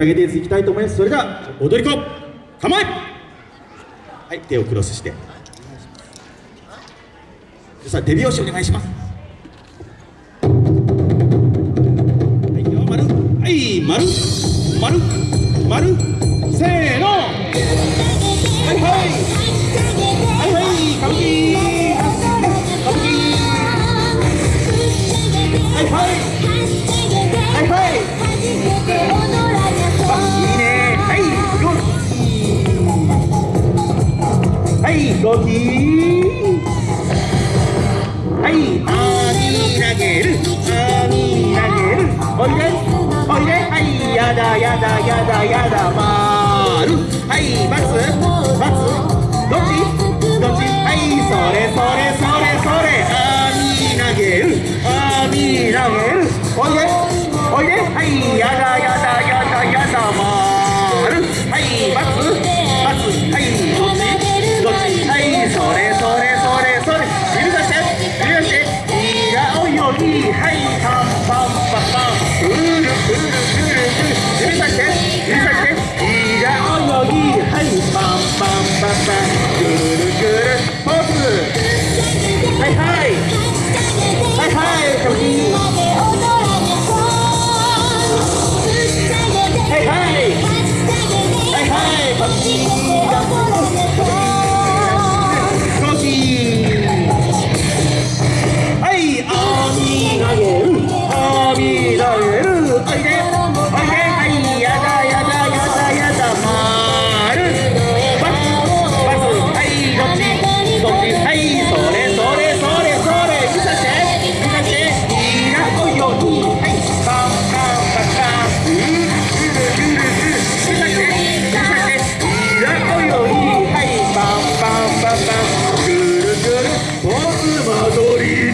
上げていきたいと思います。それでは踊り子構え。はい手をクロスして。さあ手拍子お願いします。はいよ丸。はい丸。丸。丸。ゴキはい鬼投げる。鬼投げる。おいで。おいで。はいやだやだやだやだまる。はいバス。Hey, hey! Hey, hey! 阿波踊り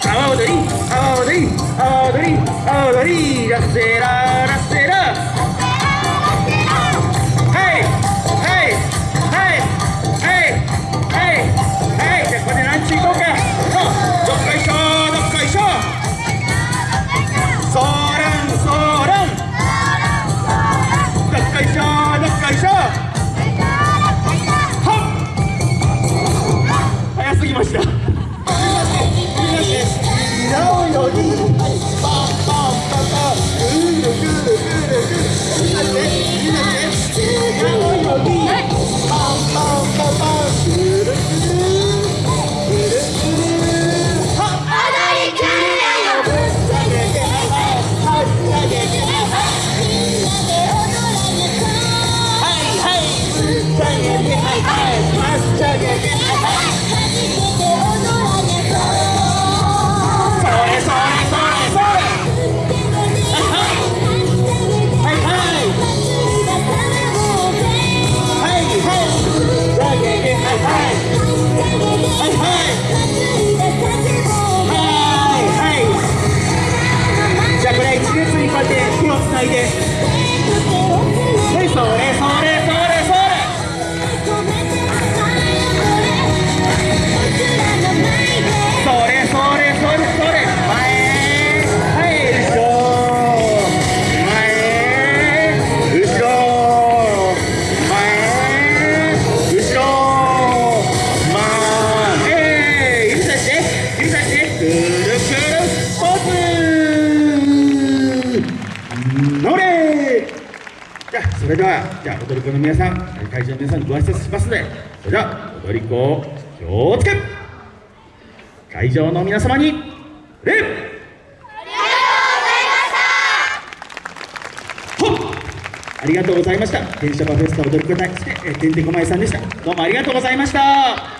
阿波踊り阿波踊り阿波踊りラッセラーそれではじゃあ踊り子の皆さん会場の皆さんご挨拶しますのでそれでは踊り子を気をつけ会場の皆様に礼ありがとうございました。電車場フェスタ踊り子大好き、えー、てんまさんでした。どうもありがとうございました。